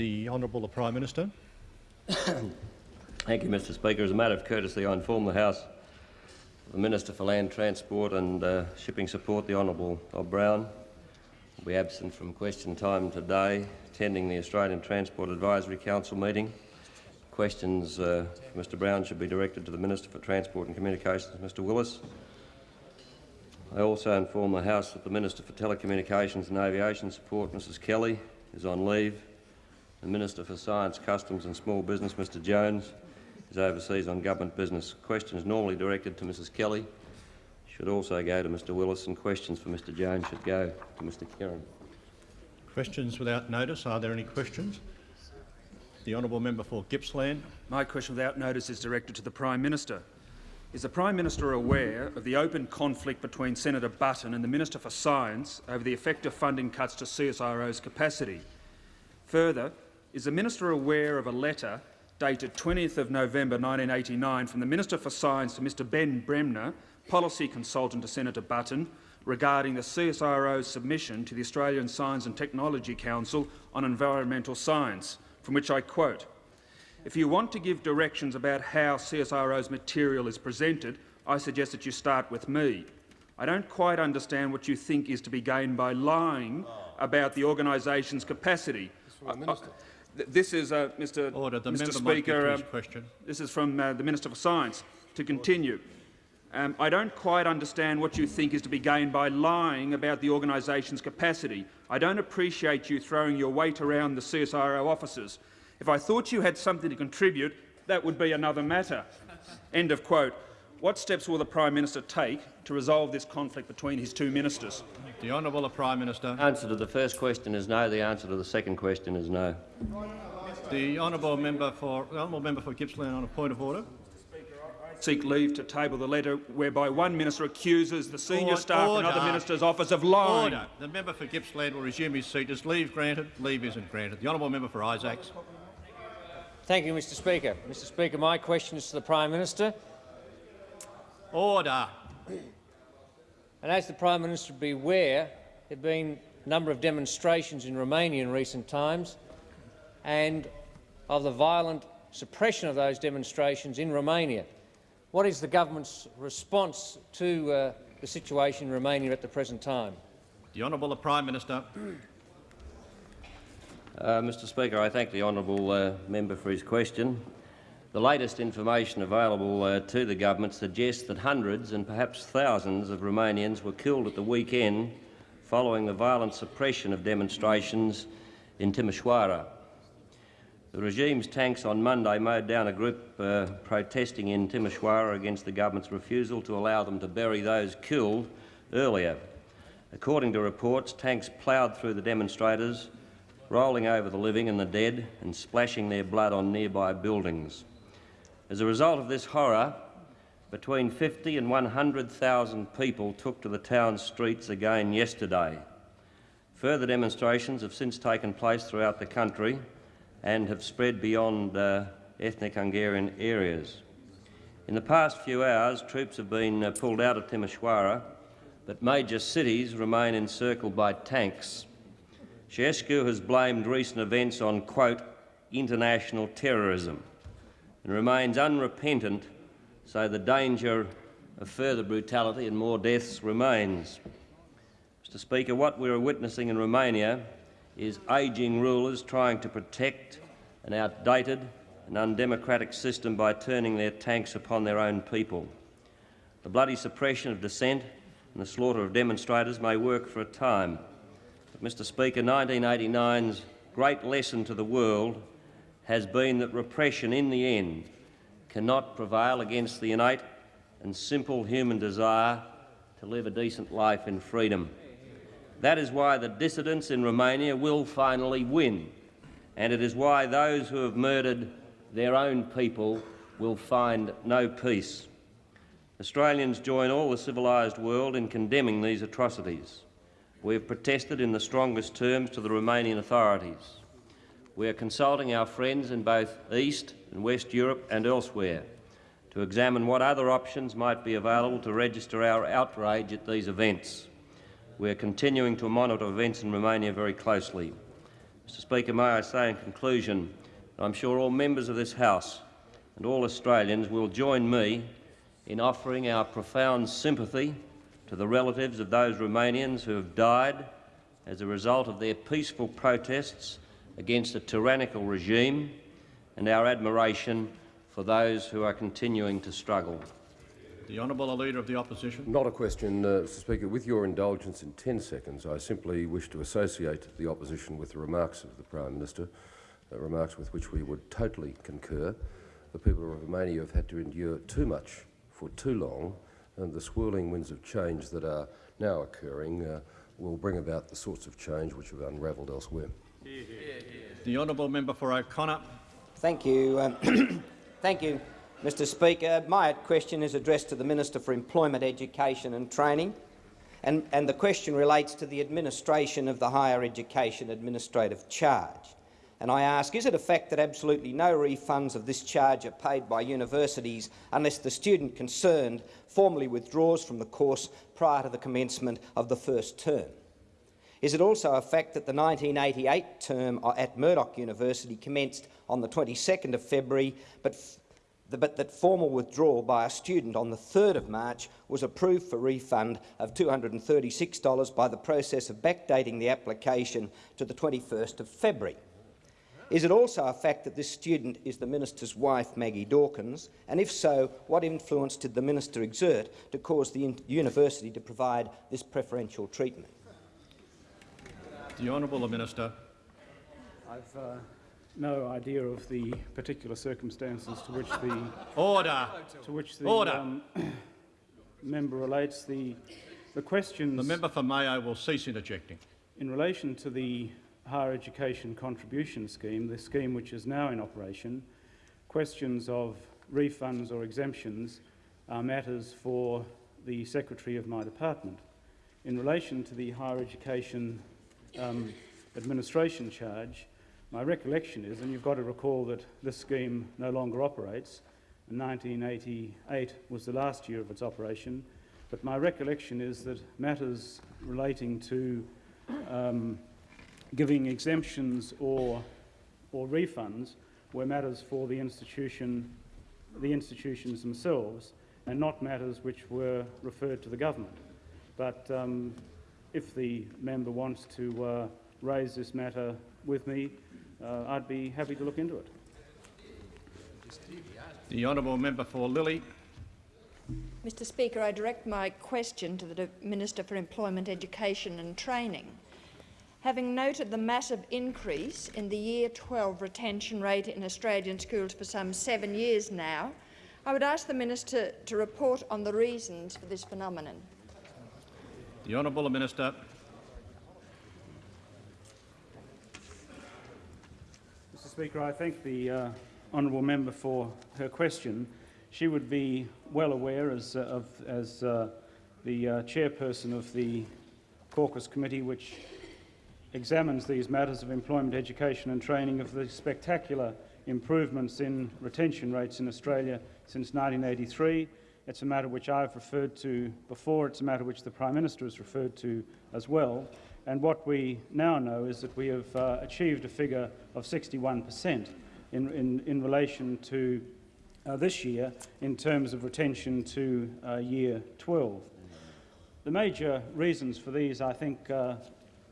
The Honourable the Prime Minister. Thank you, Mr Speaker. As a matter of courtesy, I inform the House the Minister for Land Transport and uh, Shipping Support, the Honourable Bob Brown, will be absent from question time today, attending the Australian Transport Advisory Council meeting. Questions uh, for Mr Brown should be directed to the Minister for Transport and Communications, Mr Willis. I also inform the House that the Minister for Telecommunications and Aviation Support, Mrs Kelly, is on leave. The Minister for Science, Customs and Small Business, Mr Jones, is overseas on government business. Questions normally directed to Mrs Kelly should also go to Mr Willis and questions for Mr Jones should go to Mr Kerin. Questions without notice. Are there any questions? The honourable member for Gippsland. My question without notice is directed to the Prime Minister. Is the Prime Minister aware of the open conflict between Senator Button and the Minister for Science over the effect of funding cuts to CSIRO's capacity? Further, is the Minister aware of a letter dated 20th of November 1989 from the Minister for Science to Mr Ben Bremner, policy consultant to Senator Button, regarding the CSIRO's submission to the Australian Science and Technology Council on environmental science, from which I quote, if you want to give directions about how CSIRO's material is presented, I suggest that you start with me. I don't quite understand what you think is to be gained by lying about the organisation's capacity. This is uh, Mr. Order. The Mr. member Speaker. Um, question. This is from uh, the Minister for Science. To continue, um, I don't quite understand what you think is to be gained by lying about the organisation's capacity. I don't appreciate you throwing your weight around the CSIRO officers. If I thought you had something to contribute, that would be another matter. End of quote. What steps will the Prime Minister take to resolve this conflict between his two ministers? The Honourable the Prime Minister. The answer to the first question is no. The answer to the second question is no. The honourable member for the honourable member for Gippsland on a point of order. Seek leave to table the letter whereby one minister accuses the senior Order. staff in another minister's office of lying. Order. The member for Gippsland will resume his seat. Is leave granted? Leave isn't granted. The honourable member for Isaacs. Thank you, Mr Speaker. Mr Speaker, my question is to the Prime Minister. Order. And as the Prime Minister will be aware, there have been a number of demonstrations in Romania in recent times and of the violent suppression of those demonstrations in Romania. What is the government's response to uh, the situation in Romania at the present time? The honourable the Prime Minister. Uh, Mr Speaker, I thank the honourable uh, member for his question. The latest information available uh, to the government suggests that hundreds and perhaps thousands of Romanians were killed at the weekend following the violent suppression of demonstrations in Timișoara. The regime's tanks on Monday mowed down a group uh, protesting in Timișoara against the government's refusal to allow them to bury those killed earlier. According to reports, tanks ploughed through the demonstrators, rolling over the living and the dead and splashing their blood on nearby buildings. As a result of this horror, between 50 and 100,000 people took to the town's streets again yesterday. Further demonstrations have since taken place throughout the country and have spread beyond uh, ethnic Hungarian areas. In the past few hours, troops have been uh, pulled out of Timișoara, but major cities remain encircled by tanks. Ceausescu has blamed recent events on, quote, international terrorism and remains unrepentant, so the danger of further brutality and more deaths remains. Mr Speaker, what we are witnessing in Romania is ageing rulers trying to protect an outdated and undemocratic system by turning their tanks upon their own people. The bloody suppression of dissent and the slaughter of demonstrators may work for a time, but, Mr Speaker, 1989's great lesson to the world has been that repression in the end cannot prevail against the innate and simple human desire to live a decent life in freedom. That is why the dissidents in Romania will finally win, and it is why those who have murdered their own people will find no peace. Australians join all the civilised world in condemning these atrocities. We have protested in the strongest terms to the Romanian authorities. We are consulting our friends in both East and West Europe and elsewhere to examine what other options might be available to register our outrage at these events. We are continuing to monitor events in Romania very closely. Mr Speaker, may I say in conclusion that I'm sure all members of this House and all Australians will join me in offering our profound sympathy to the relatives of those Romanians who have died as a result of their peaceful protests against a tyrannical regime and our admiration for those who are continuing to struggle. The Honourable Leader of the Opposition. Not a question, uh, Mr Speaker. With your indulgence in 10 seconds, I simply wish to associate the opposition with the remarks of the Prime Minister, uh, remarks with which we would totally concur. The people of Romania have had to endure too much for too long, and the swirling winds of change that are now occurring uh, will bring about the sorts of change which have unravelled elsewhere. The Honourable Member for O'Connor. Thank you. Um, Thank you, Mr Speaker. My question is addressed to the Minister for Employment, Education and Training, and, and the question relates to the administration of the Higher Education Administrative Charge. And I ask, is it a fact that absolutely no refunds of this charge are paid by universities unless the student concerned formally withdraws from the course prior to the commencement of the first term? Is it also a fact that the 1988 term at Murdoch University commenced on the 22nd of February, but, but that formal withdrawal by a student on the 3rd of March was approved for refund of $236 by the process of backdating the application to the 21st of February? Is it also a fact that this student is the minister's wife, Maggie Dawkins? And if so, what influence did the minister exert to cause the university to provide this preferential treatment? The Honourable Minister. I've uh, no idea of the particular circumstances to which the Order. to which the Order. um, member relates. The the questions The member for Mayo will cease interjecting. in relation to the higher education contribution scheme, the scheme which is now in operation, questions of refunds or exemptions are matters for the secretary of my department. In relation to the higher education um, administration charge, my recollection is, and you've got to recall that this scheme no longer operates, 1988 was the last year of its operation, but my recollection is that matters relating to um, giving exemptions or, or refunds were matters for the institution, the institutions themselves, and not matters which were referred to the government. But um, if the member wants to uh, raise this matter with me, uh, I'd be happy to look into it. The Honourable Member for Lilley. Mr Speaker, I direct my question to the Minister for Employment, Education and Training. Having noted the massive increase in the Year 12 retention rate in Australian schools for some seven years now, I would ask the Minister to report on the reasons for this phenomenon. The Honourable Minister. Mr Speaker, I thank the uh, honourable member for her question. She would be well aware, as, uh, of, as uh, the uh, chairperson of the caucus committee, which examines these matters of employment, education and training, of the spectacular improvements in retention rates in Australia since 1983. It's a matter which I've referred to before. It's a matter which the Prime Minister has referred to as well. And what we now know is that we have uh, achieved a figure of 61% in, in, in relation to uh, this year in terms of retention to uh, year 12. The major reasons for these, I think, uh,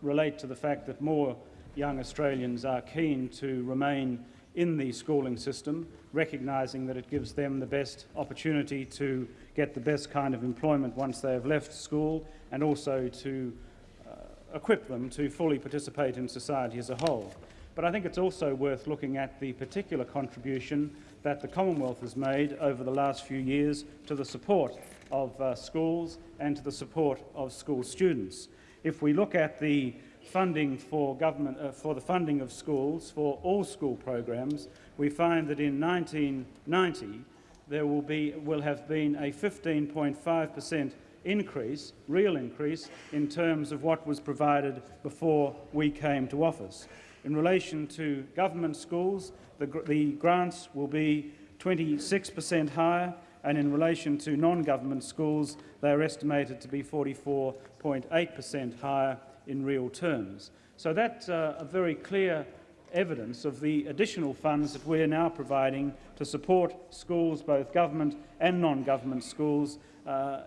relate to the fact that more young Australians are keen to remain in the schooling system, recognising that it gives them the best opportunity to get the best kind of employment once they have left school and also to uh, equip them to fully participate in society as a whole. But I think it's also worth looking at the particular contribution that the Commonwealth has made over the last few years to the support of uh, schools and to the support of school students. If we look at the funding for government uh, for the funding of schools for all school programs, we find that in 1990 there will be will have been a 15.5 percent increase, real increase, in terms of what was provided before we came to office. In relation to government schools, the, the grants will be 26 per cent higher, and in relation to non-government schools, they are estimated to be 44.8 per cent higher in real terms. So that's uh, a very clear evidence of the additional funds that we're now providing to support schools, both government and non-government schools, uh,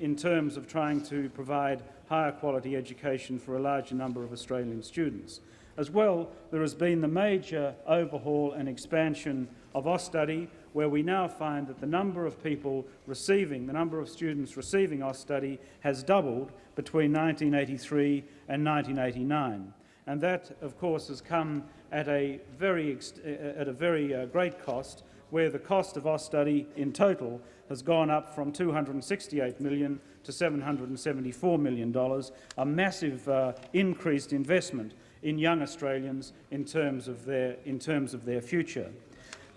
in terms of trying to provide higher quality education for a larger number of Australian students. As well, there has been the major overhaul and expansion of Austudy, where we now find that the number of people receiving, the number of students receiving Austudy has doubled between 1983 and 1989. And that, of course, has come at a very, at a very uh, great cost, where the cost of Austudy in total has gone up from 268 million to $774 million, a massive uh, increased investment in young Australians in terms of their, in terms of their future.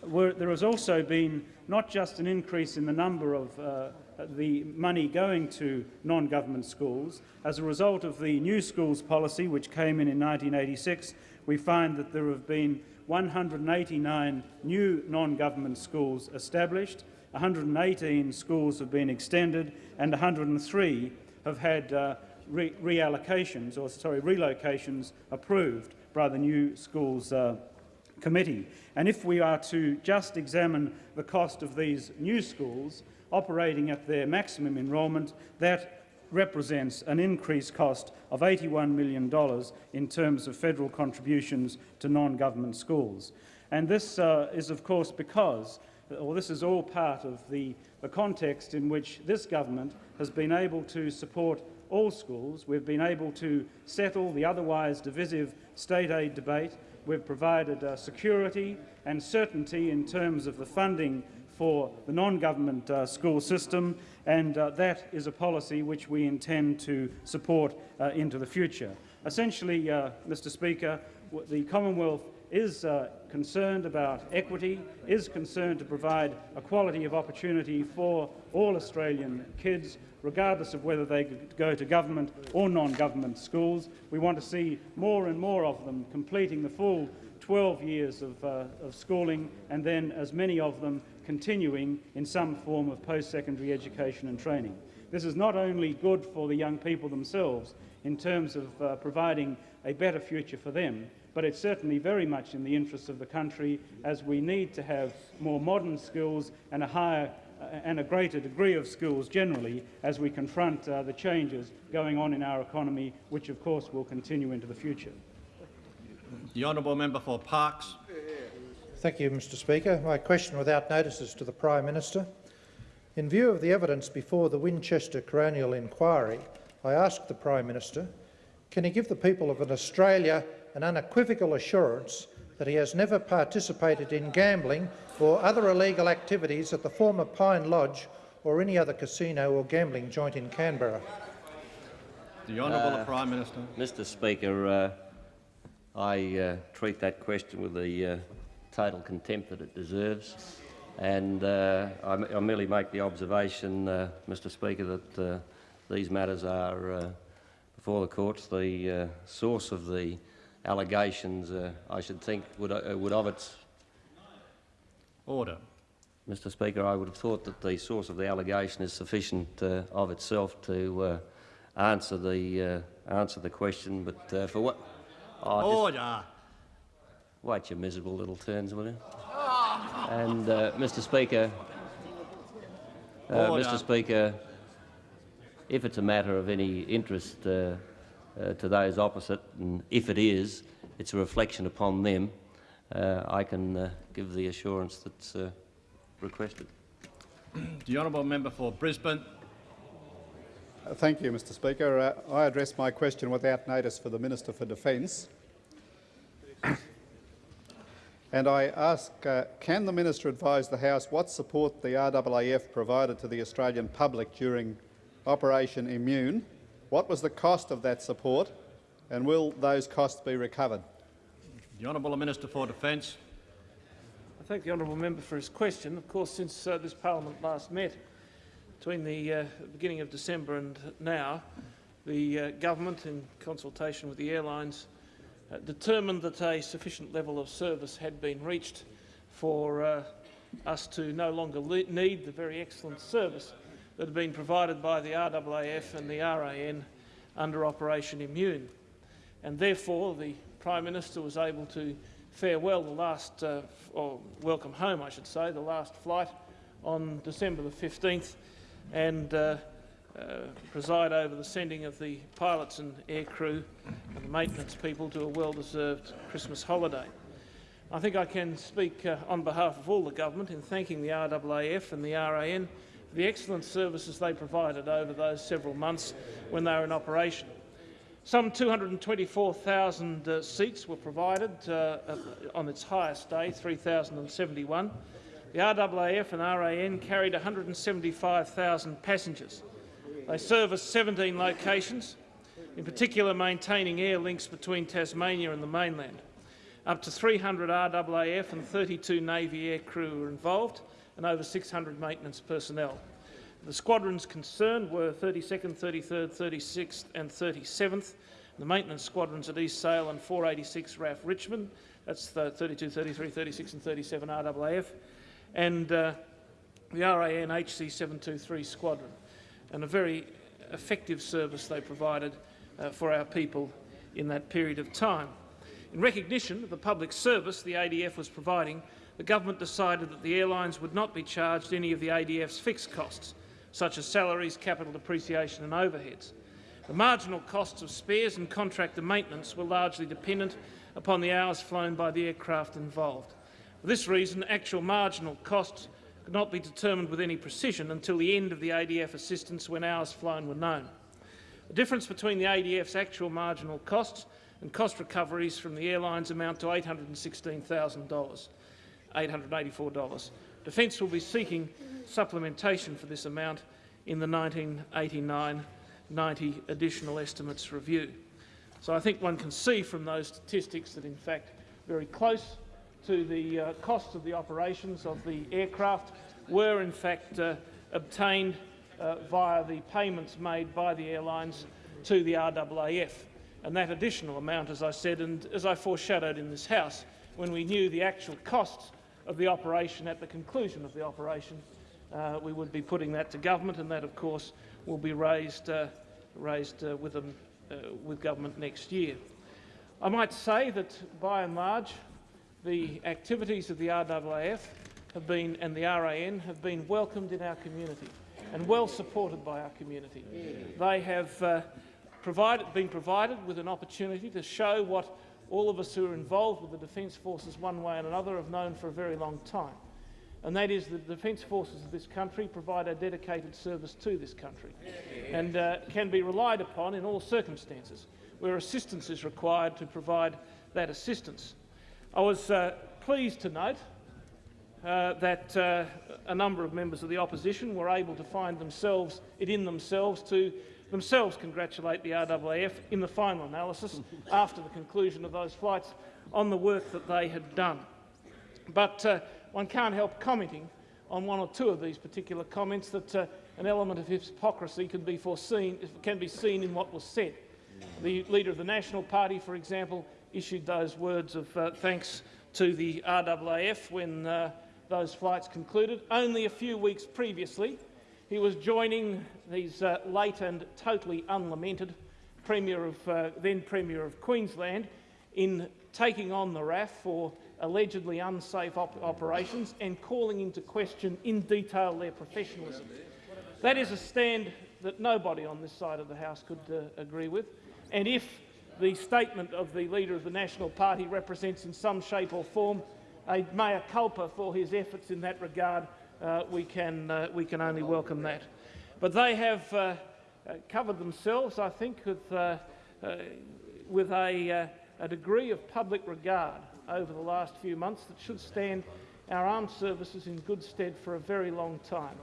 Where there has also been not just an increase in the number of uh, the money going to non-government schools. As a result of the new schools policy, which came in in 1986, we find that there have been 189 new non-government schools established, 118 schools have been extended, and 103 have had uh, re reallocations, or sorry, relocations approved by the new schools uh, committee. And if we are to just examine the cost of these new schools operating at their maximum enrolment, that represents an increased cost of $81 million in terms of federal contributions to non-government schools. And this uh, is, of course, because, or this is all part of the, the context in which this government has been able to support all schools. We've been able to settle the otherwise divisive state aid debate. We've provided uh, security and certainty in terms of the funding for the non-government uh, school system, and uh, that is a policy which we intend to support uh, into the future. Essentially, uh, Mr Speaker, the Commonwealth is uh, concerned about equity, is concerned to provide a quality of opportunity for all Australian kids, regardless of whether they go to government or non-government schools. We want to see more and more of them completing the full 12 years of, uh, of schooling and then as many of them continuing in some form of post-secondary education and training. This is not only good for the young people themselves in terms of uh, providing a better future for them, but it's certainly very much in the interests of the country as we need to have more modern skills and a higher and a greater degree of skills generally as we confront uh, the changes going on in our economy, which of course will continue into the future. The honourable member for Parkes. Thank you, Mr Speaker. My question without notice is to the Prime Minister. In view of the evidence before the Winchester Coronial Inquiry, I ask the Prime Minister, can he give the people of an Australia an unequivocal assurance that he has never participated in gambling or other illegal activities at the former Pine Lodge or any other casino or gambling joint in Canberra. The Honourable Uh, Prime Minister. Mr Speaker, uh, I uh, treat that question with the uh, total contempt that it deserves. And uh, I, I merely make the observation, uh, Mr Speaker, that uh, these matters are uh, before the courts. The uh, source of the allegations, uh, I should think, would, uh, would of its... Order. Mr Speaker, I would have thought that the source of the allegation is sufficient uh, of itself to uh, answer the uh, answer the question, but uh, for what? Oh, just Order. wait your miserable little turns, will you? And uh, Mr Speaker, uh, Mr Speaker, if it's a matter of any interest uh, to those opposite, and if it is, it's a reflection upon them. Uh, I can uh, give the assurance that's uh, requested. The honourable member for Brisbane. Uh, Thank you, Mr Speaker. Uh, I address my question without notice for the Minister for Defence. and I ask, uh, can the Minister advise the House what support the RAAF provided to the Australian public during Operation Immune? What was the cost of that support and will those costs be recovered? The Honourable Minister for Defence. I thank the honourable member for his question. Of course, since uh, this parliament last met, between the uh, beginning of December and now, the uh, government, in consultation with the airlines, uh, determined that a sufficient level of service had been reached for uh, us to no longer need the very excellent service that had been provided by the RAAF and the RAN under Operation Immune. And therefore, the Prime Minister was able to farewell the last, uh, or welcome home, I should say, the last flight on December the 15th and uh, uh, preside over the sending of the pilots and aircrew and the maintenance people to a well-deserved Christmas holiday. I think I can speak uh, on behalf of all the government in thanking the RAAF and the RAN the excellent services they provided over those several months when they were in operation. Some 224,000 uh, seats were provided uh, on its highest day, 3,071. The RAAF and RAN carried 175,000 passengers. They serviced 17 locations, in particular maintaining air links between Tasmania and the mainland. Up to 300 RAAF and 32 Navy air crew were involved and over 600 maintenance personnel. The squadrons concerned were 32nd, 33rd, 36th and 37th. The maintenance squadrons at East Sale and 486 RAAF Richmond, that's the 32, 33, 36 and 37 RAAF, and uh, the RAN HC 723 squadron. And a very effective service they provided uh, for our people in that period of time. In recognition of the public service the ADF was providing, the government decided that the airlines would not be charged any of the ADF's fixed costs, such as salaries, capital depreciation and overheads. The marginal costs of spares and contractor maintenance were largely dependent upon the hours flown by the aircraft involved. For this reason, actual marginal costs could not be determined with any precision until the end of the ADF assistance when hours flown were known. The difference between the ADF's actual marginal costs and cost recoveries from the airlines amount to $816,000, $884. Defence will be seeking supplementation for this amount in the 1989-90 additional estimates review. So I think one can see from those statistics that, in fact, very close to the uh, cost of the operations of the aircraft were, in fact, uh, obtained uh, via the payments made by the airlines to the RAAF. And that additional amount, as I said, and as I foreshadowed in this House, when we knew the actual costs of the operation at the conclusion of the operation, uh, we would be putting that to government, and that, of course, will be raised, uh, raised uh, with, them, uh, with government next year. I might say that, by and large, the activities of the RAAF have been, and the RAN have been welcomed in our community and well supported by our community. They have uh, provided, been provided with an opportunity to show what all of us who are involved with the Defence Forces one way and another have known for a very long time, and that is that the Defence Forces of this country provide a dedicated service to this country and uh, can be relied upon in all circumstances where assistance is required to provide that assistance. I was uh, pleased to note uh, that uh, a number of members of the opposition were able to find themselves it in themselves to themselves congratulate the RAAF in the final analysis after the conclusion of those flights on the work that they had done. But uh, one can't help commenting on one or two of these particular comments that uh, an element of hypocrisy can be foreseen, can be seen in what was said. The leader of the National Party, for example, issued those words of uh, thanks to the RAAF when uh, those flights concluded. Only a few weeks previously, he was joining his uh, late and totally unlamented Premier of, uh, then Premier of Queensland in taking on the RAAF for allegedly unsafe op operations and calling into question in detail their professionalism. That is a stand that nobody on this side of the House could uh, agree with. And if the statement of the Leader of the National Party represents in some shape or form a mea culpa for his efforts in that regard, uh, we, can, uh, we can only welcome that. But they have uh, uh covered themselves, I think, with, uh, uh, with a, a degree of public regard over the last few months that should stand our armed services in good stead for a very long time.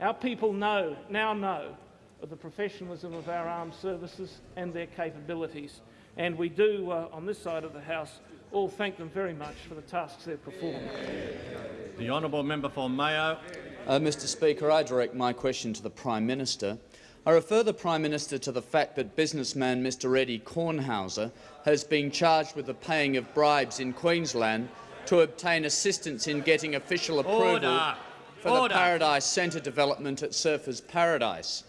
Our people know, now know of the professionalism of our armed services and their capabilities. And we do, on this side of the House, all thank them very much for the tasks they've performed. The honourable member for Mayo. Uh, Mr Speaker, I direct my question to the Prime Minister. I refer the Prime Minister to the fact that businessman Mr Eddie Kornhauser has been charged with the paying of bribes in Queensland to obtain assistance in getting official approval Order. for Order. the Paradise Centre development at Surfers Paradise.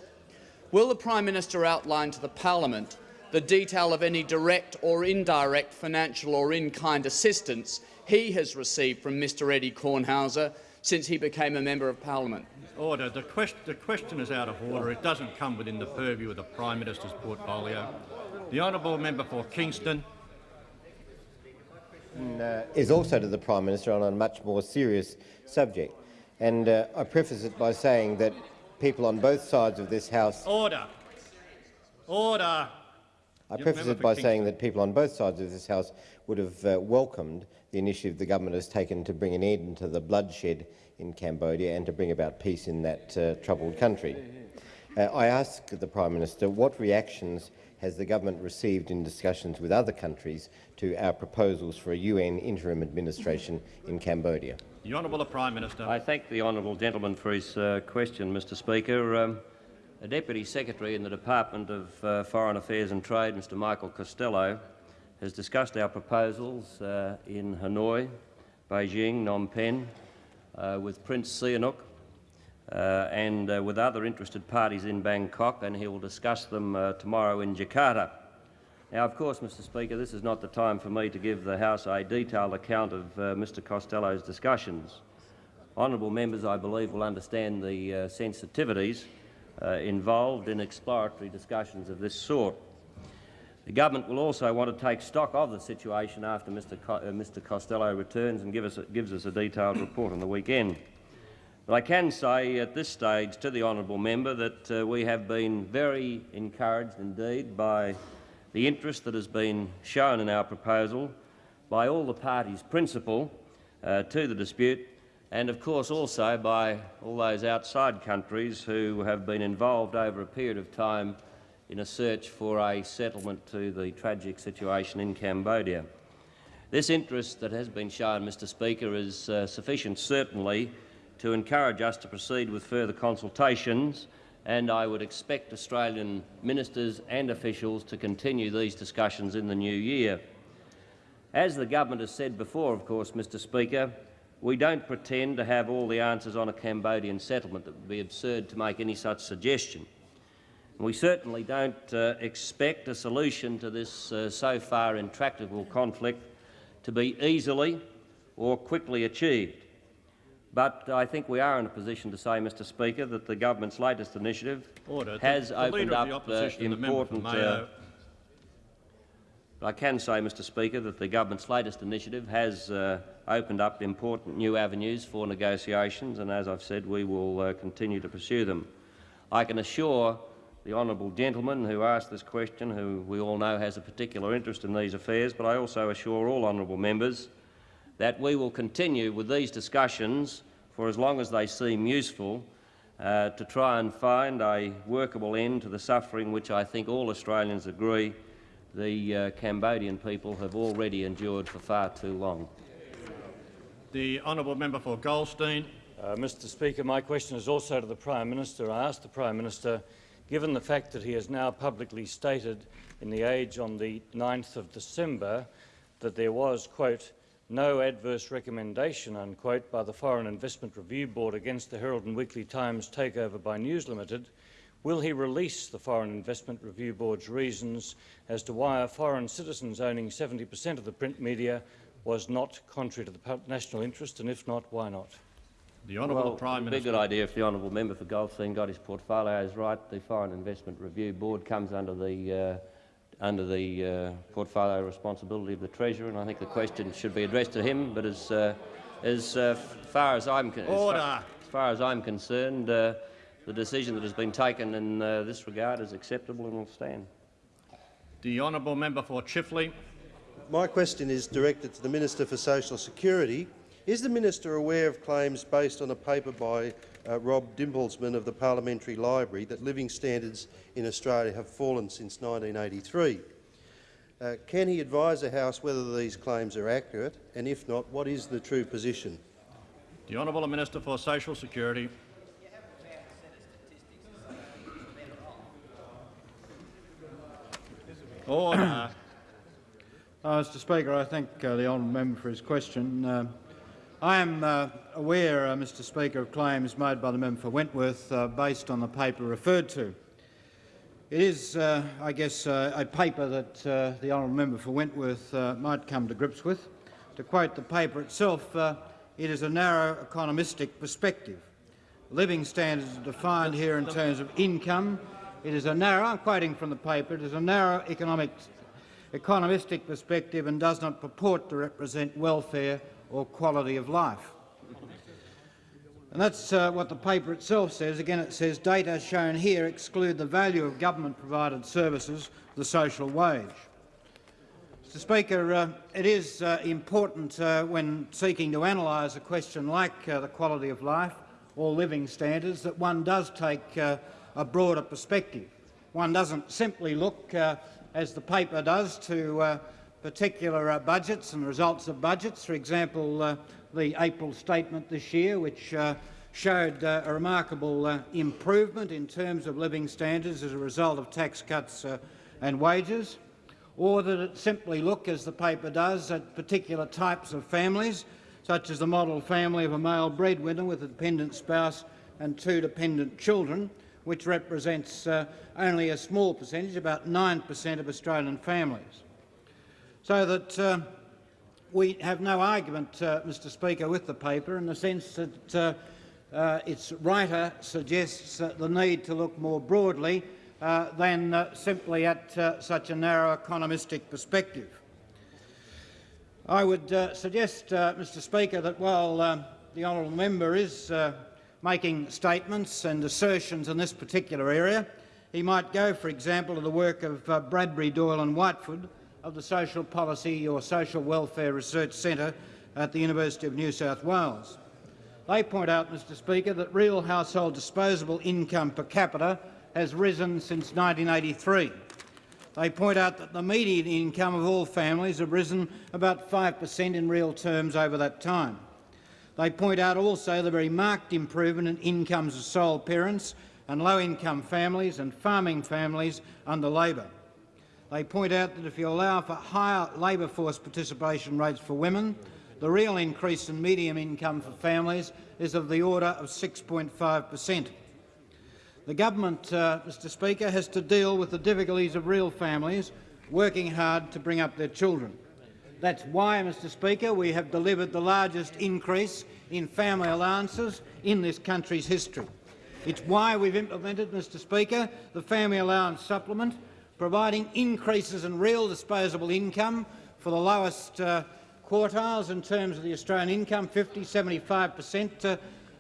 will the Prime Minister outline to the parliament the detail of any direct or indirect financial or in-kind assistance he has received from Mr Eddie Kornhauser since he became a member of parliament? Order. The, quest the question is out of order. It doesn't come within the purview of the Prime Minister's portfolio. The honourable member for Kingston. Uh, is also to the Prime Minister on a much more serious subject. And uh, I preface it by saying that people on both sides of this House... Order. Order. I preface it by saying that people on both sides of this House would have uh, welcomed the initiative the government has taken to bring an end to the bloodshed in Cambodia and to bring about peace in that uh, troubled country. Uh, I ask the Prime Minister what reactions has the government received in discussions with other countries to our proposals for a UN interim administration in Cambodia? The Honourable Prime Minister. I thank the honourable gentleman for his uh, question, Mr Speaker. Um, a Deputy Secretary in the Department of uh, Foreign Affairs and Trade, Mr Michael Costello, has discussed our proposals uh, in Hanoi, Beijing, Phnom Penh, uh, with Prince Sihanouk uh, and uh, with other interested parties in Bangkok, and he will discuss them uh, tomorrow in Jakarta. Now, of course, Mr Speaker, this is not the time for me to give the House a detailed account of Mr Costello's discussions. Honourable members, I believe, will understand the sensitivities involved in exploratory discussions of this sort. The government will also want to take stock of the situation after Mr, Co uh, Mr Costello returns and give us gives us a detailed report on the weekend. But I can say at this stage to the honourable member that uh, we have been very encouraged indeed by the interest that has been shown in our proposal by all the parties principal uh, to the dispute and of course also by all those outside countries who have been involved over a period of time in a search for a settlement to the tragic situation in Cambodia. This interest that has been shown, Mr Speaker, is uh, sufficient certainly to encourage us to proceed with further consultations and I would expect Australian ministers and officials to continue these discussions in the new year. As the government has said before, of course, Mr Speaker, we don't pretend to have all the answers on a Cambodian settlement. It would be absurd to make any such suggestion. We certainly don't uh, expect a solution to this uh, so far intractable conflict to be easily or quickly achieved. But I think we are in a position to say, Mr Speaker, that the government's latest initiative Order. has the, the opened up uh, important... Uh, I can say, Mr Speaker, that the government's latest initiative has uh, opened up important new avenues for negotiations, and as I've said, we will uh, continue to pursue them. I can assure the honourable gentleman who asked this question, who we all know has a particular interest in these affairs, but I also assure all honourable members that we will continue with these discussions for as long as they seem useful uh, to try and find a workable end to the suffering which I think all Australians agree the uh, Cambodian people have already endured for far too long. The honourable member for Goldstein. Uh, Mr Speaker, my question is also to the Prime Minister. I ask the Prime Minister given the fact that he has now publicly stated in The Age on the 9th of December that there was, quote, no adverse recommendation, unquote, by the Foreign Investment Review Board against the Herald and Weekly Times takeover by News Limited, will he release the Foreign Investment Review Board's reasons as to why a foreign citizens owning 70 per cent of the print media was not contrary to the national interest, and if not, why not? The Honourable well, Prime Minister. Minister. It'd be a good idea if the honourable member for Goldstein got his portfolios right. The Foreign Investment Review Board comes under the uh, under the uh, portfolio responsibility of the Treasurer, and I think the question should be addressed to him. But as uh, as uh, far as I'm as far, as far, as I'm concerned, uh, the decision that has been taken in uh, this regard is acceptable and will stand. The honourable member for Chifley. My question is directed to the Minister for Social Security is the minister aware of claims based on a paper by uh, Rob Dimblesman of the Parliamentary Library that living standards in Australia have fallen since 1983? Uh, can he advise the House whether these claims are accurate, and if not, what is the true position? The Honourable Minister for Social Security. Order. Uh, Mr Speaker, I thank uh, the honourable member for his question. Uh, I am uh, aware, uh, Mr Speaker, of claims made by the member for Wentworth uh, based on the paper referred to. It is, I guess, a paper that the honourable member for Wentworth might come to grips with. To quote the paper itself, it is a narrow economistic perspective. Living standards are defined here in terms of income. It is a narrow, I'm quoting from the paper, it is a narrow economic, economistic perspective and does not purport to represent welfare or quality of life. And that's uh, what the paper itself says. Again, it says data shown here exclude the value of government-provided services, the social wage. Mr Speaker, uh, it is uh, important uh, when seeking to analyse a question like uh, the quality of life or living standards that one does take uh, a broader perspective. One doesn't simply look, as the paper does, to particular budgets and results of budgets. For example, the April statement this year, which uh, showed uh, a remarkable uh, improvement in terms of living standards as a result of tax cuts uh, and wages, or that it simply look, as the paper does, at particular types of families, such as the model family of a male breadwinner with a dependent spouse and two dependent children, which represents uh, only a small percentage, about 9 per cent of Australian families. So that uh, we have no argument, uh, Mr Speaker, with the paper in the sense that uh, uh, its writer suggests the need to look more broadly uh, than simply at such a narrow economistic perspective. I would suggest, Mr Speaker, that while the honourable member is making statements and assertions in this particular area, he might go, for example, to the work of uh, Bradbury, Doyle and Whiteford of the Social Policy or Social Welfare Research Centre at the University of New South Wales. They point out, Mr Speaker, that real household disposable income per capita has risen since 1983. They point out that the median income of all families have risen about 5 per cent in real terms over that time. They point out also the very marked improvement in incomes of sole parents and low-income families and farming families under Labor. They point out that if you allow for higher labour force participation rates for women, the real increase in median income for families is of the order of 6.5 per cent. The government, uh, Mr Speaker, has to deal with the difficulties of real families working hard to bring up their children. That's why, Mr Speaker, we have delivered the largest increase in family allowances in this country's history. It's why we've implemented, Mr Speaker, the Family Allowance Supplement, providing increases in real disposable income for the lowest uh, quartiles in terms of the Australian income, 50, 75 per cent uh,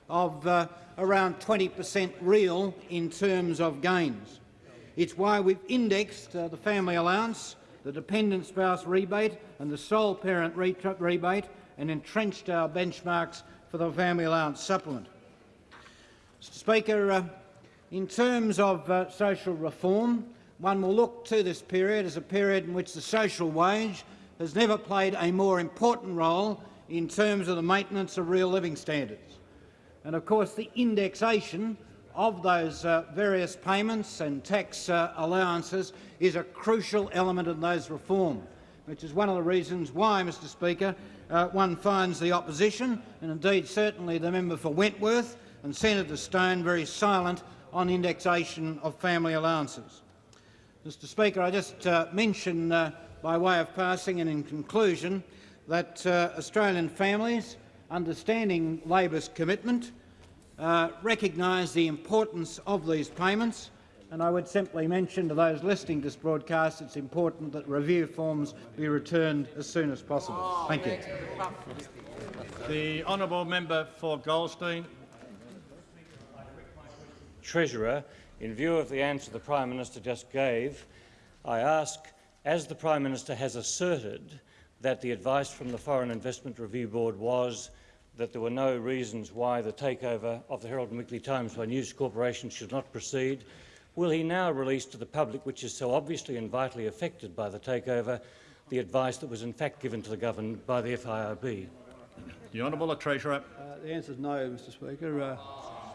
of uh, around 20 per cent real in terms of gains. It's why we've indexed uh, the family allowance, the dependent spouse rebate and the sole parent re rebate and entrenched our benchmarks for the family allowance supplement. Mr Speaker, uh, in terms of uh, social reform, one will look to this period as a period in which the social wage has never played a more important role in terms of the maintenance of real living standards. And of course the indexation of those uh, various payments and tax uh, allowances is a crucial element in those reform, which is one of the reasons why, Mr Speaker, uh, one finds the opposition, and indeed certainly the member for Wentworth and Senator Stone, very silent on indexation of family allowances. Mr Speaker, I just uh, mention uh, by way of passing and in conclusion that uh, Australian families, understanding Labor's commitment, uh, recognise the importance of these payments and I would simply mention to those listening to this broadcast it's important that review forms be returned as soon as possible. Thank you. The honourable member for Goldstein. Treasurer, in view of the answer the Prime Minister just gave, I ask, as the Prime Minister has asserted that the advice from the Foreign Investment Review Board was that there were no reasons why the takeover of the Herald and Weekly Times by News Corporation should not proceed, will he now release to the public, which is so obviously and vitally affected by the takeover, the advice that was in fact given to the government by the FIRB? The Honourable Treasurer. Uh, the answer is no, Mr Speaker. Uh,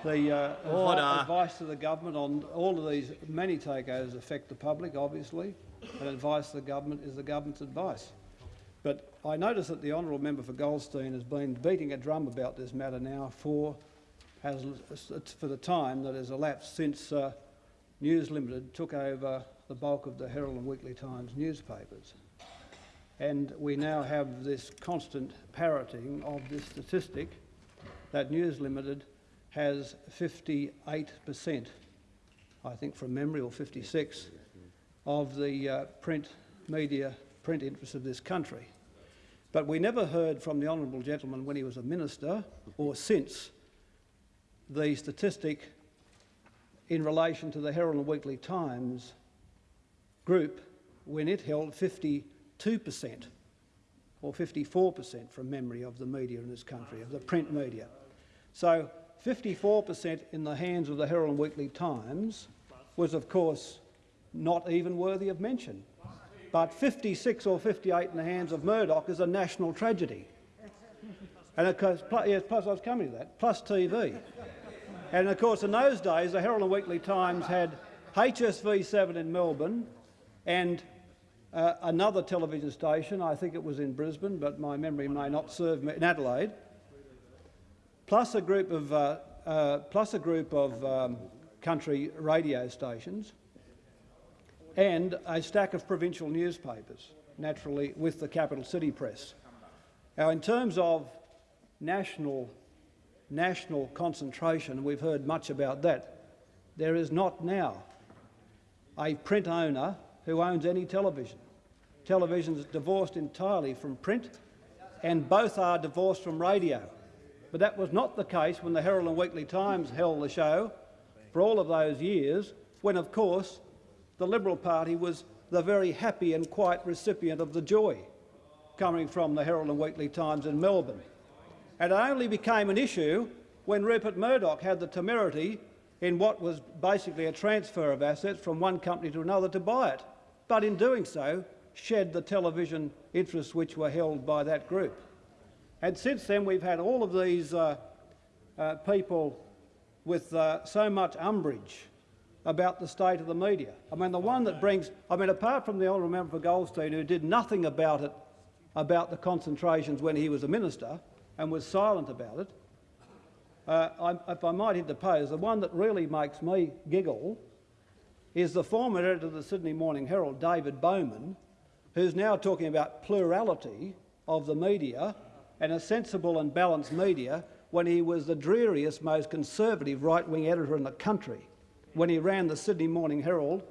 the uh, Order. advice to the government on all of these many takeovers affect the public, obviously, and advice to the government is the government's advice. But I notice that the honourable member for Goldstein has been beating a drum about this matter now for, has, for the time that has elapsed since uh, News Limited took over the bulk of the Herald and Weekly Times newspapers. And we now have this constant parroting of this statistic that News Limited has 58 per cent, I think from memory, or 56, of the uh, print media, print interests of this country. But we never heard from the honourable gentleman when he was a minister or since the statistic in relation to the Herald and Weekly Times group when it held 52% or 54% from memory of the media in this country, of the print media. So 54% in the hands of the Herald and Weekly Times was, of course, not even worthy of mention. But 56 or 58 in the hands of Murdoch is a national tragedy. And of course, plus, yes, plus I was coming to that, plus TV. And of course, in those days, the Herald and Weekly Times had HSV7 in Melbourne and uh, another television station, I think it was in Brisbane, but my memory may not serve me, in Adelaide, plus a group of, uh, uh, plus a group of um, country radio stations and a stack of provincial newspapers, naturally with the capital city press. Now, in terms of national, national concentration, we've heard much about that, there is not now a print owner who owns any television. Television is divorced entirely from print and both are divorced from radio. But that was not the case when the Herald and Weekly Times held the show for all of those years, when, of course, the Liberal Party was the very happy and quiet recipient of the joy coming from the Herald and Weekly Times in Melbourne. And it only became an issue when Rupert Murdoch had the temerity in what was basically a transfer of assets from one company to another to buy it, but in doing so shed the television interests which were held by that group. And since then we've had all of these uh, uh, people with uh, so much umbrage about the state of the media. I mean, the one that brings, I mean, apart from the honourable member for Goldstein, who did nothing about it, about the concentrations when he was a minister, and was silent about it, uh, I, if I might interpose, the one that really makes me giggle is the former editor of the Sydney Morning Herald, David Bowman, who's now talking about plurality of the media and a sensible and balanced media when he was the dreariest, most conservative right-wing editor in the country when he ran the Sydney Morning Herald,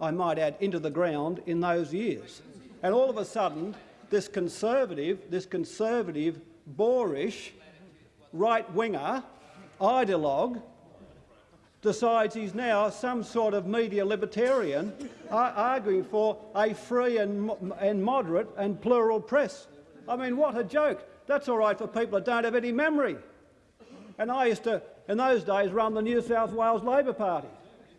I might add, into the ground in those years. And all of a sudden, this conservative, this conservative, boorish, right-winger, ideologue, decides he's now some sort of media libertarian arguing for a free and, and moderate and plural press. I mean, what a joke. That's all right for people that don't have any memory. And I used to, in those days, run the New South Wales Labor Party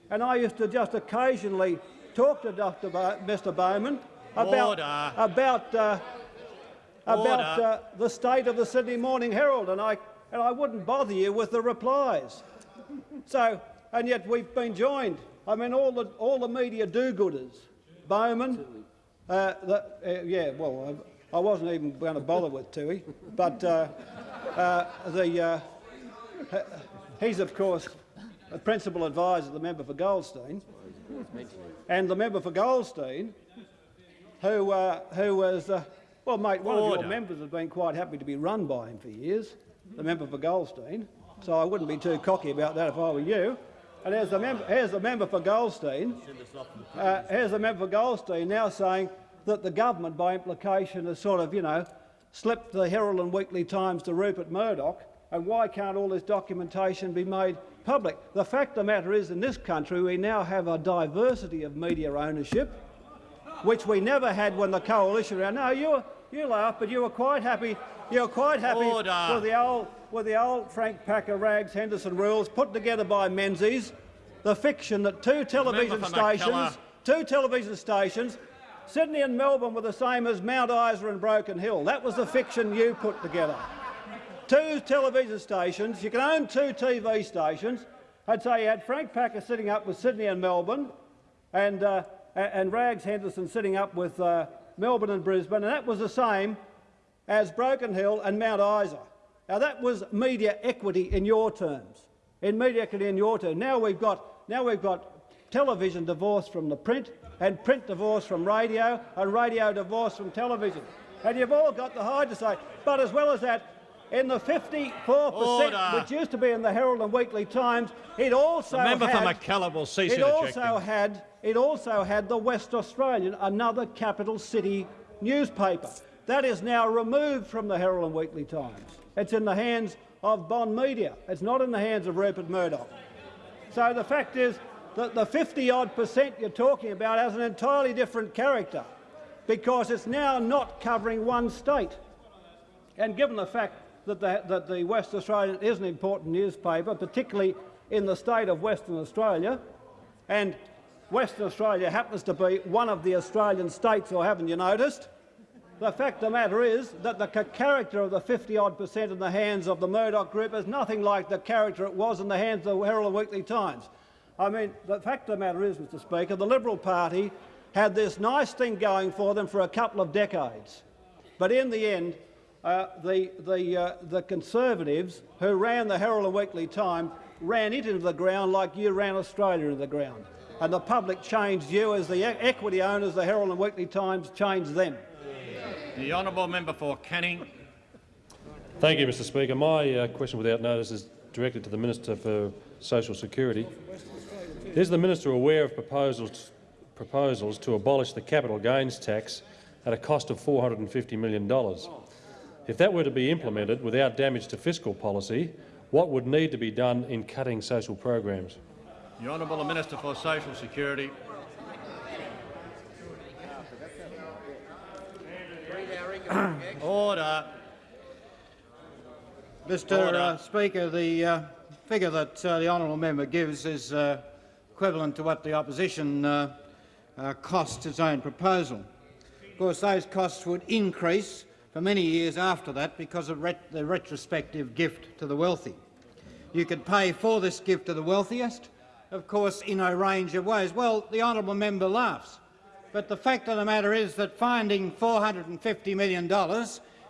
and I used to just occasionally talk to Dr. Bo Mr. Bowman about Order. about uh, about uh, the state of the Sydney Morning Herald, and I and I wouldn't bother you with the replies. So, and yet we've been joined. I mean, all the all the media do-gooders, Bowman, uh, the, uh, yeah. Well, I, I, wasn't even going to bother with Tui, but uh, uh, the he's of course a principal advisor, the member for Goldstein, and the member for Goldstein, who, uh, who was, uh, well, mate, one Order. of your members has been quite happy to be run by him for years, the member for Goldstein, so I wouldn't be too cocky about that if I were you. And here's the, member, here's the member for Goldstein. Uh, here's the member for Goldstein now saying that the government, by implication, has sort of, you know, slipped the Herald and Weekly Times to Rupert Murdoch, and why can't all this documentation be made public. The fact of the matter is, in this country, we now have a diversity of media ownership, which we never had when the coalition ran. No, you, you laugh, but you were quite happy. You were quite happy Order. with the old, with the old Frank Packer, Rags, Henderson rules put together by Menzies. The fiction that two television stations, two television stations, Sydney and Melbourne were the same as Mount Isa and Broken Hill. That was the fiction you put together two television stations, you can own two TV stations. I'd say you had Frank Packer sitting up with Sydney and Melbourne, and, uh, and Rags Henderson sitting up with uh, Melbourne and Brisbane, and that was the same as Broken Hill and Mount Isa. Now that was media equity in your terms, in media equity in your terms. Now we've got, now we've got television divorced from the print, and print divorced from radio, and radio divorced from television. And you've all got the hide to say. But as well as that, in the 54 per cent, which used to be in the Herald and Weekly Times, it also the member had, for will cease it interjecting. also had it also had the West Australian, another capital city newspaper. That is now removed from the Herald and Weekly Times. It's in the hands of Bond Media. It's not in the hands of Rupert Murdoch. So the fact is that the 50-odd percent you're talking about has an entirely different character because it's now not covering one state. And given the fact that the, that the West Australian is an important newspaper, particularly in the state of Western Australia, and Western Australia happens to be one of the Australian states, or haven't you noticed? The fact of the matter is that the character of the 50-odd percent in the hands of the Murdoch Group is nothing like the character it was in the hands of the Herald Weekly Times. I mean, the fact of the matter is, Mr Speaker, the Liberal Party had this nice thing going for them for a couple of decades. But in the end, uh, the, the, uh, the Conservatives who ran the Herald and Weekly Times ran it into the ground like you ran Australia into the ground. And the public changed you as the e equity owners, the Herald and Weekly Times changed them. The honourable member for Canning. Thank you, Mr Speaker. My uh, question without notice is directed to the Minister for Social Security. Is the minister aware of proposals, proposals to abolish the capital gains tax at a cost of $450 million? If that were to be implemented without damage to fiscal policy, what would need to be done in cutting social programs? The Honourable Minister for Social Security. Order. Mr uh, Speaker, the uh, figure that uh, the honourable member gives is uh, equivalent to what the opposition uh, uh, cost its own proposal. Of course, those costs would increase for many years after that because of ret the retrospective gift to the wealthy. You could pay for this gift to the wealthiest, of course, in a range of ways. Well, the honourable member laughs, but the fact of the matter is that finding $450 million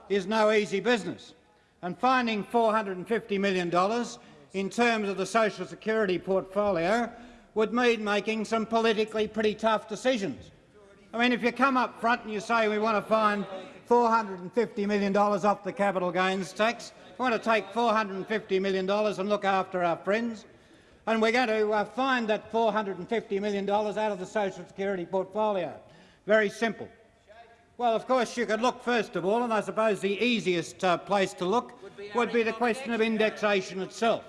is no easy business. And finding $450 million in terms of the social security portfolio would mean making some politically pretty tough decisions. I mean, if you come up front and you say we want to find $450 million off the capital gains tax, we want to take $450 million and look after our friends, and we're going to uh, find that $450 million out of the social security portfolio. Very simple. Well, of course, you could look first of all, and I suppose the easiest uh, place to look would be the question of indexation itself,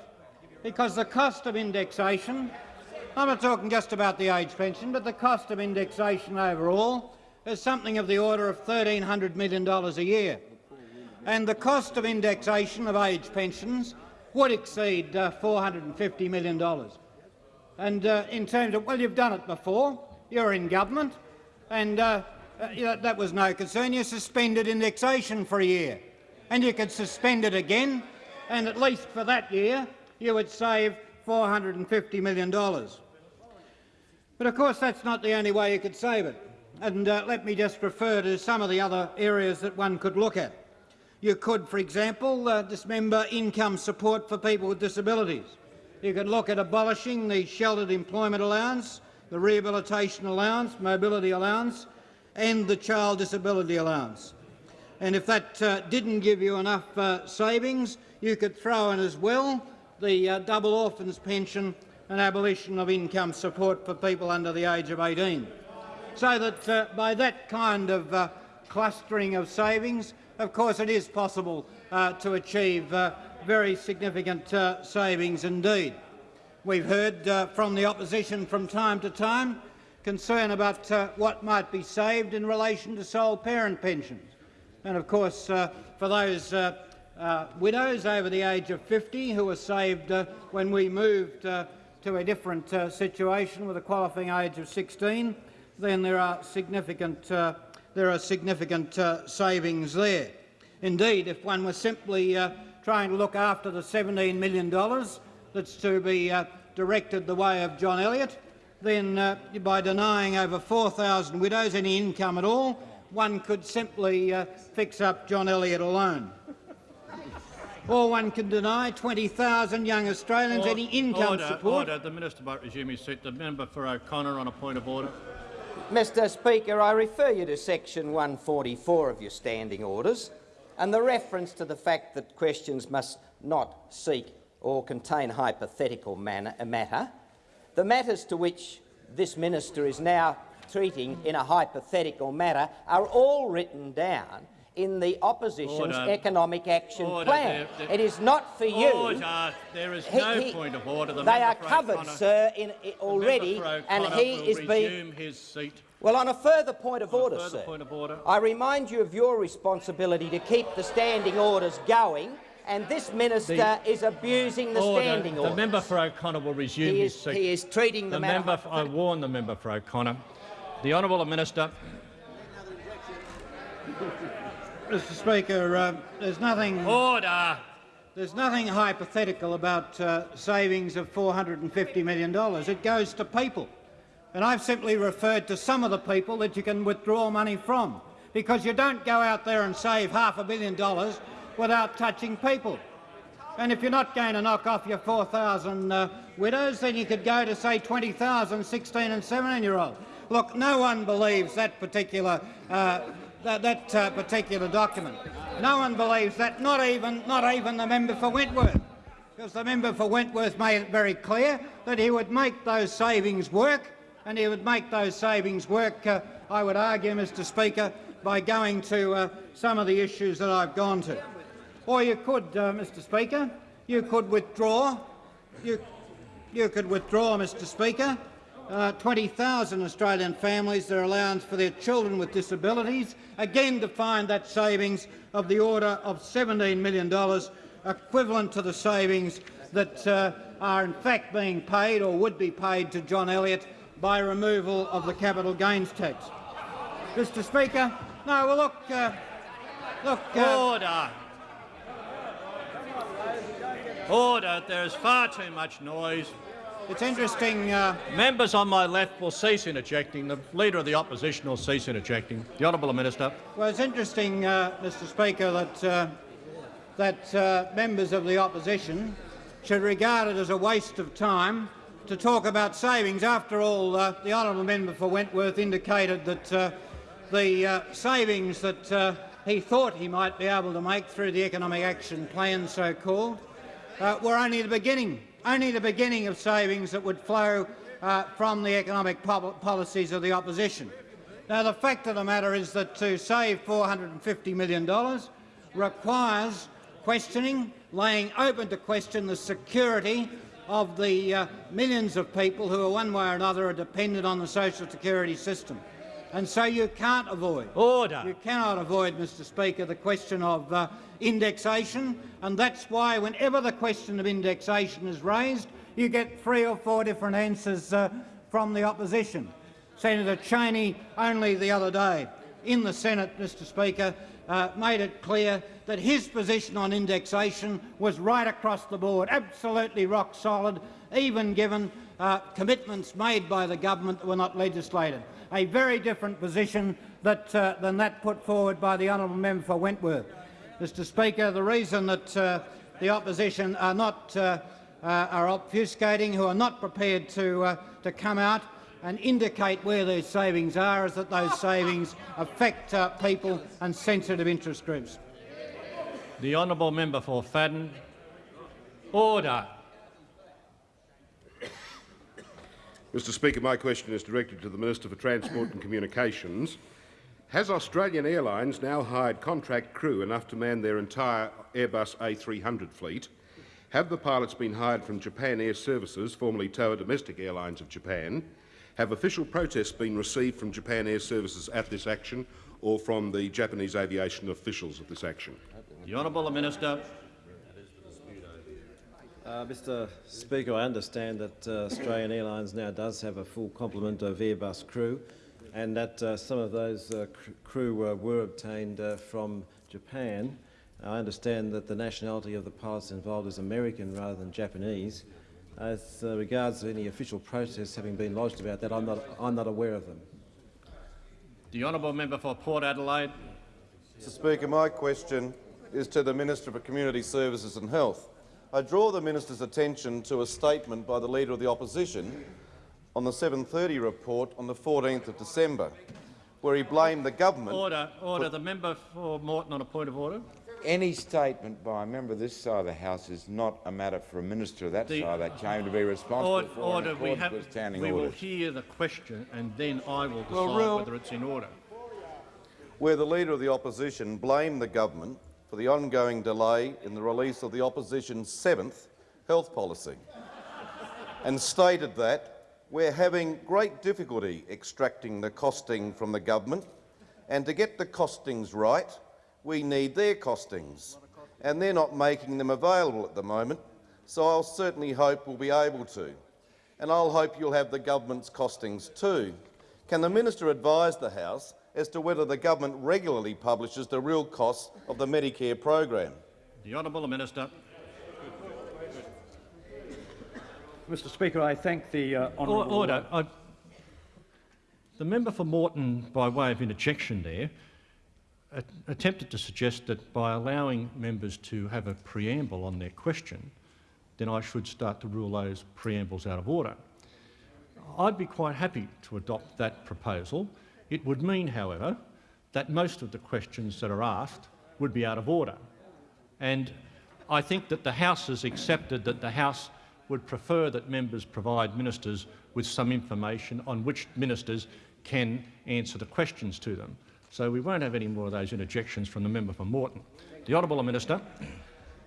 because the cost of indexation I'm not talking just about the age pension, but the cost of indexation overall is something of the order of $1,300 million a year. And the cost of indexation of age pensions would exceed uh, $450 million. And uh, in terms of, well, you've done it before. You're in government, and uh, you that was no concern. You suspended indexation for a year, and you could suspend it again, and at least for that year you would save $450 million. But of course that's not the only way you could save it. And uh, let me just refer to some of the other areas that one could look at. You could, for example, uh, dismember income support for people with disabilities. You could look at abolishing the sheltered employment allowance, the rehabilitation allowance, mobility allowance and the child disability allowance. And if that uh, didn't give you enough uh, savings, you could throw in as well the uh, double orphans pension and abolition of income support for people under the age of 18. So that uh, by that kind of uh, clustering of savings, of course it is possible uh, to achieve uh, very significant uh, savings indeed. We've heard uh, from the opposition from time to time concern about what might be saved in relation to sole parent pensions. And of course, for those widows over the age of 50 who were saved when we moved to a different situation with a qualifying age of 16, then there are significant, uh, there are significant uh, savings there. Indeed, if one was simply trying to look after the $17 million that's to be directed the way of John Elliott, then by denying over 4,000 widows any income at all, one could simply fix up John Elliott alone. or one can deny 20,000 young Australians any income order, support. Order. The minister might resume his seat. The member for O'Connor on a point of order. Mr Speaker, I refer you to section 144 of your standing orders and the reference to the fact that questions must not seek or contain hypothetical manner, uh, matter. The matters to which this minister is now treating in a hypothetical matter are all written down in the opposition's Order. economic action Order. plan. There- there- It is not for you. Order. There is no he- point of order. The they are covered, O'Connor- sir, in, the already, and he is being his seat. well, on a further point of On order, sir, point of order. I remind you of your responsibility to keep the standing orders going, and this minister The- is abusing the Order. standing The member for O'Connor will resume He his seat. he is treating the matter member. I warn the member for O'Connor. The honourable minister. Mr Speaker, uh, there's nothing... Order! There's nothing hypothetical about uh, savings of $450 million. It goes to people. And I've simply referred to some of the people that you can withdraw money from, because you don't go out there and save half a billion dollars without touching people. And if you're not going to knock off your 4,000 uh, widows, then you could go to, say, 20,000 16 and 17-year-olds. Look, no one believes that particular, uh, that, that uh, particular document. No one believes that, not even, not even the member for Wentworth, because the member for Wentworth made it very clear that he would make those savings work, and he would make those savings work, uh, I would argue, Mr Speaker, by going to uh, some of the issues that I've gone to. Or you could, uh, Mr Speaker, you could withdraw, you, you could withdraw, Mr Speaker, uh, 20,000 Australian families their allowance for their children with disabilities, again to find that savings of the order of $17 million, equivalent to the savings that uh, are in fact being paid or would be paid to John Elliott by removal of the capital gains tax. Mr Speaker, no, well look, uh, look... Uh, Order! Order. There is far too much noise. It's interesting. Uh, Members on my left will cease interjecting. The Leader of the Opposition will cease interjecting. The Honourable Minister. Well, it's interesting, uh, Mr Speaker, that, uh, that uh, members of the opposition should regard it as a waste of time to talk about savings. After all, uh, the honourable member for Wentworth indicated that uh, the savings that he thought he might be able to make through the economic action plan, so-called, were only the beginning, only the beginning of savings that would flow uh, from the economic pol policies of the opposition. Now, the fact of the matter is that to save $450 million requires questioning, laying open to question the security of the uh, millions of people who, are one way or another, are dependent on the social security system. And so you can't avoid. Order. You cannot avoid, Mr Speaker, the question of uh, indexation, and that's why whenever the question of indexation is raised, you get three or four different answers uh, from the opposition. Senator Chaney only the other day in the Senate, Mr Speaker, uh, made it clear that his position on indexation was right across the board, absolutely rock solid, even given uh, commitments made by the government that were not legislated. A very different position that, uh, than that put forward by the honourable member for Wentworth. Mr Speaker, the reason that uh, the opposition are not uh, uh, are obfuscating, who are not prepared to, uh, to come out and indicate where those savings are, is that those savings affect uh, people and sensitive interest groups. The honourable member for Fadden. Order. Mr Speaker, my question is directed to the Minister for Transport and Communications. Has Australian Airlines now hired contract crew enough to man their entire Airbus A300 fleet? Have the pilots been hired from Japan Air Services, formerly Toa Domestic Airlines of Japan? Have official protests been received from Japan Air Services at this action or from the Japanese aviation officials at this action? The honourable minister. Uh, Mr Speaker, I understand that uh, Australian Airlines now does have a full complement of Airbus crew and that uh, some of those uh, cr crew uh, were obtained uh, from Japan. I understand that the nationality of the pilots involved is American rather than Japanese. As uh, regards any official protests having been lodged about that, I'm not, I'm not aware of them. The honourable member for Port Adelaide. Mr Speaker, my question is to the Minister for Community Services and Health. I draw the minister's attention to a statement by the Leader of the Opposition on the 7.30 report on the 14th of December, where he blamed the government— Order. Order. The member for Moreton on a point of order. Any statement by a member of this side of the House is not a matter for a minister of that The- side that came to be responsible Order. for order. in We, have, with standing we will hear the question and then I will decide Well, whether it's in order. where the Leader of the Opposition blamed the government for the ongoing delay in the release of the opposition's seventh health policy and stated that we're having great difficulty extracting the costing from the government and to get the costings right, we need their costings, and they're not making them available at the moment, so I'll certainly hope we'll be able to. And I'll hope you'll have the government's costings too. Can the minister advise the House as to whether the government regularly publishes the real costs of the Medicare program? The honourable minister. Mr Speaker, I thank the uh, honourable... Order. I, the member for Moreton, by way of interjection there, a- attempted to suggest that by allowing members to have a preamble on their question, then I should start to rule those preambles out of order. I'd be quite happy to adopt that proposal. It would mean, however, that most of the questions that are asked would be out of order. And I think that the House has accepted that the House would prefer that members provide ministers with some information on which ministers can answer the questions to them. So we won't have any more of those interjections from the member for Moreton. The honourable minister.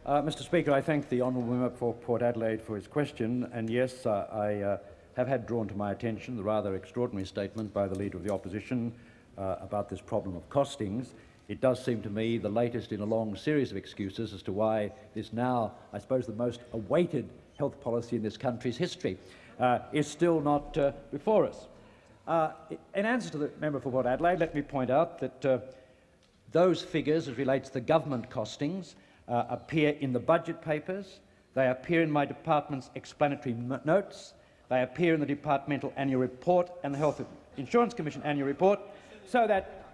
Uh, Mr Speaker, I thank the honourable member for Port Adelaide for his question, and yes, uh, I uh, have had drawn to my attention the rather extraordinary statement by the Leader of the Opposition uh, about this problem of costings. It does seem to me the latest in a long series of excuses as to why this now, I suppose, the most awaited health policy in this country's history uh, is still not uh, before us. Uh, in answer to the member for Port Adelaide, let me point out that uh, those figures as relates to the government costings uh, appear in the budget papers, they appear in my department's explanatory notes, they appear in the departmental annual report and the Health Insurance Commission annual report, so that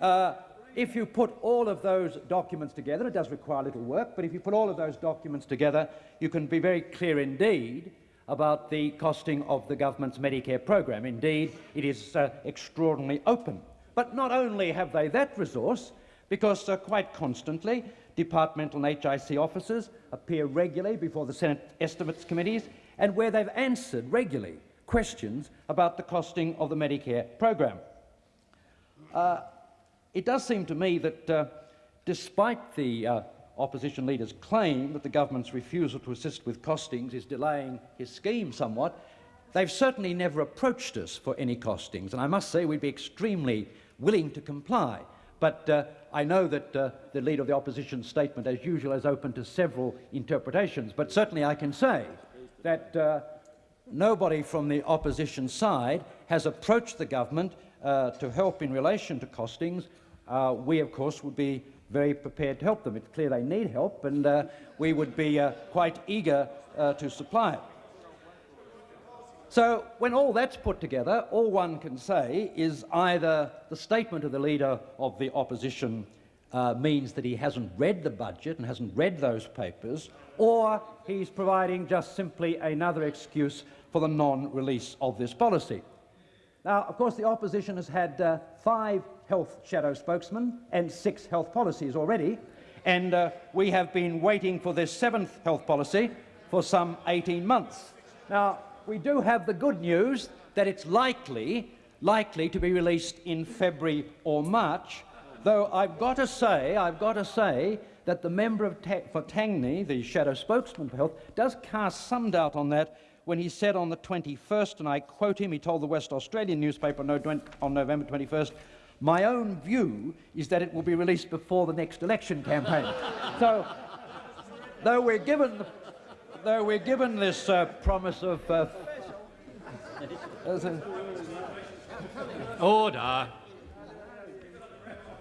uh, if you put all of those documents together, it does require a little work, but if you put all of those documents together, you can be very clear indeed about the costing of the government's Medicare program. Indeed, it is uh, extraordinarily open. But not only have they that resource, because uh, quite constantly departmental and HIC officers appear regularly before the Senate Estimates Committees, and where they've answered regularly questions about the costing of the Medicare program. Uh, it does seem to me that, uh, despite the uh, opposition leader's claim that the government's refusal to assist with costings is delaying his scheme somewhat, they've certainly never approached us for any costings, and I must say we'd be extremely willing to comply. But uh, I know that uh, the Leader of the Opposition statement, as usual, is open to several interpretations, but certainly I can say that uh, nobody from the opposition side has approached the government uh, to help in relation to costings. Uh, we, of course, would be very prepared to help them. It's clear they need help, and uh, we would be uh, quite eager uh, to supply it. So when all that's put together, all one can say is either the statement of the Leader of the Opposition uh, means that he hasn't read the budget and hasn't read those papers, or he's providing just simply another excuse for the non-release of this policy. Now, of course, the opposition has had uh, five health shadow spokesmen and six health policies already, and uh, we have been waiting for this seventh health policy for some 18 months. Now, we do have the good news that it's likely, likely to be released in February or March, though I've got to say, I've got to say that the member of Ta- for Tangney, the shadow spokesman for health, does cast some doubt on that when he said on the 21st, and I quote him, he told the West Australian newspaper on November 21st, my own view is that it will be released before the next election campaign. so, though we're given, though we're given this uh, promise of... Uh, Order.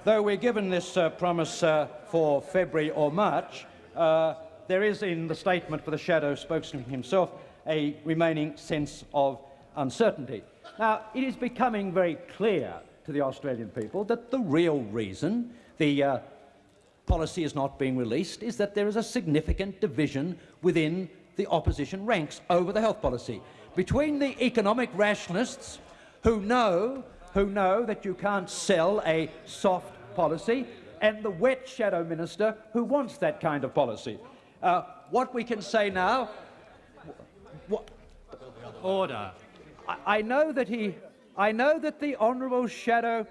Though we're given this uh, promise uh, for February or March, uh, there is in the statement for the shadow spokesman himself a remaining sense of uncertainty. Now, it is becoming very clear to the Australian people that the real reason, the uh, policy is not being released is that there is a significant division within the opposition ranks over the health policy. Between the economic rationalists who know, who know that you can't sell a soft policy and the wet shadow minister who wants that kind of policy. Uh, what we can say now... Order. I, I know that he... I know that the honourable shadow...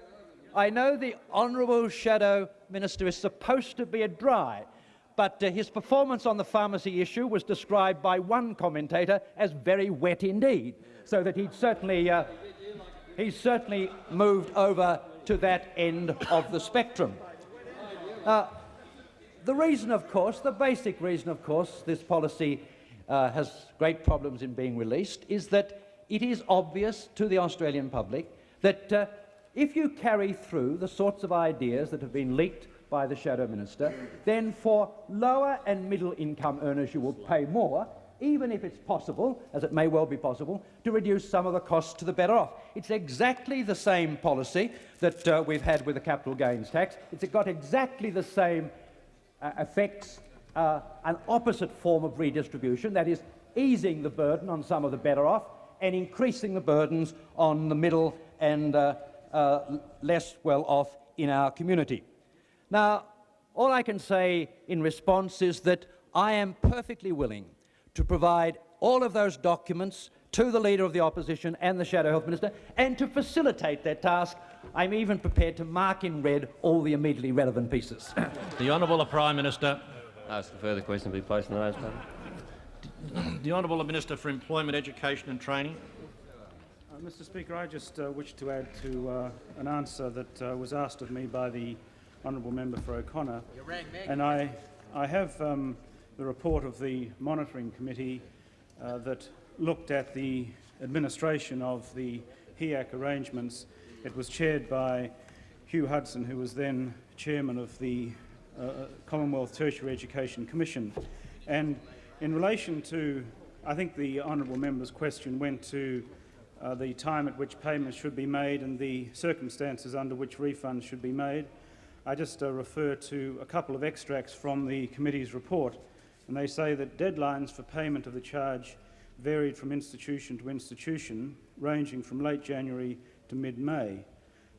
I know the honourable shadow minister is supposed to be a dry, but uh, his performance on the pharmacy issue was described by one commentator as very wet indeed, so that he'd certainly, uh, he's certainly moved over to that end of the spectrum. Uh, the reason, of course, the basic reason, of course, this policy uh, has great problems in being released is that it is obvious to the Australian public that uh, if you carry through the sorts of ideas that have been leaked by the Shadow Minister, then for lower and middle income earners you will pay more, even if it's possible, as it may well be possible, to reduce some of the costs to the better off. It's exactly the same policy that uh, we've had with the capital gains tax. It's got exactly the same uh, effects, uh, an opposite form of redistribution, that is, easing the burden on some of the better off and increasing the burdens on the middle and uh, uh, less well off in our community. Now, all I can say in response is that I am perfectly willing to provide all of those documents to the Leader of the Opposition and the Shadow Health Minister, and to facilitate that task, I'm even prepared to mark in red all the immediately relevant pieces. the Honourable Prime Minister. Ask a further question to be placed in the notice paper. The Honourable Minister for Employment, Education and Training. Uh, Mr Speaker, I just uh, wish to add to uh, an answer that uh, was asked of me by the honourable member for O'Connor. And I, I have um, the report of the monitoring committee uh, that looked at the administration of the HEAC arrangements. It was chaired by Hugh Hudson, who was then chairman of the uh, Commonwealth Tertiary Education Commission. And in relation to, I think the honourable member's question went to uh, the time at which payments should be made and the circumstances under which refunds should be made. I just uh, refer to a couple of extracts from the committee's report, and they say that deadlines for payment of the charge varied from institution to institution, ranging from late January to mid-May.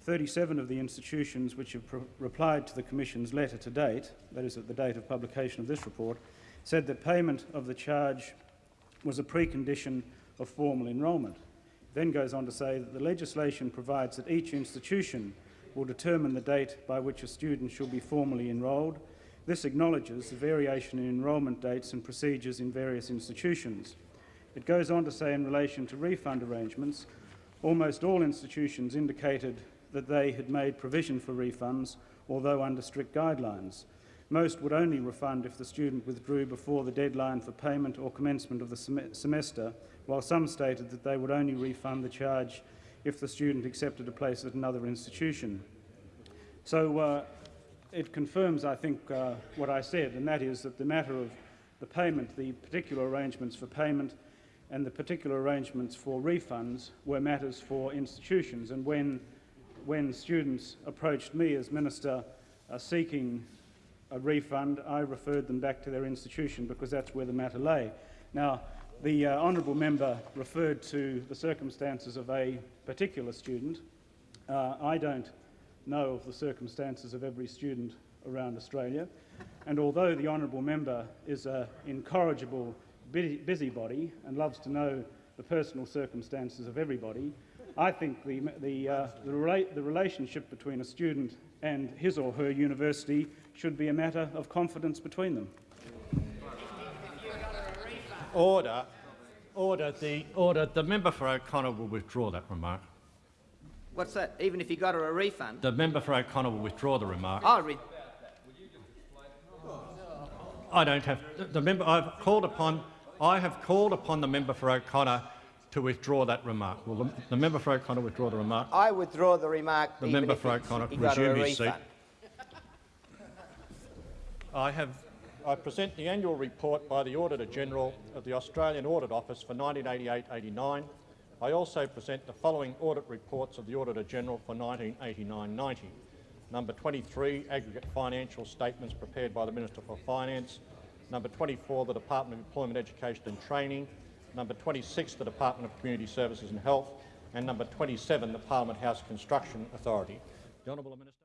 37 of the institutions which have replied to the Commission's letter to date, that is at the date of publication of this report, said that payment of the charge was a precondition of formal enrolment. Then goes on to say that the legislation provides that each institution will determine the date by which a student should be formally enrolled. This acknowledges the variation in enrolment dates and procedures in various institutions. It goes on to say in relation to refund arrangements, almost all institutions indicated that they had made provision for refunds, although under strict guidelines. Most would only refund if the student withdrew before the deadline for payment or commencement of the sem semester, while some stated that they would only refund the charge if the student accepted a place at another institution. So uh, it confirms, I think, uh, what I said, and that is that the matter of the payment, the particular arrangements for payment and the particular arrangements for refunds were matters for institutions. And when, when students approached me as Minister uh, seeking a refund, I referred them back to their institution because that's where the matter lay. Now, the uh, honourable member referred to the circumstances of a particular student. Uh, I don't know of the circumstances of every student around Australia, and although the honourable member is an incorrigible busybody and loves to know the personal circumstances of everybody, I think the, the, uh, the, rela the relationship between a student and his or her university should be a matter of confidence between them. Order. Order. The, order. The member for O'Connor will withdraw that remark. What's that? Even if you got her a refund? The member for O'Connor will withdraw the remark. Oh, re I don't have the, the member. I've called upon. I have called upon the member for O'Connor to withdraw that remark. Will the, the, member for O'Connor withdraw the remark? I withdraw the remark. The member for O'Connor resume his seat. I have I present the annual report by the Auditor-General of the Australian Audit Office for 1988-89. I also present the following audit reports of the Auditor-General for 1989-90. Number 23, aggregate financial statements prepared by the Minister for Finance. Number 24, the Department of Employment, Education and Training. Number 26, the Department of Community Services and Health. And number 27, the Parliament House Construction Authority. The Honourable Minister.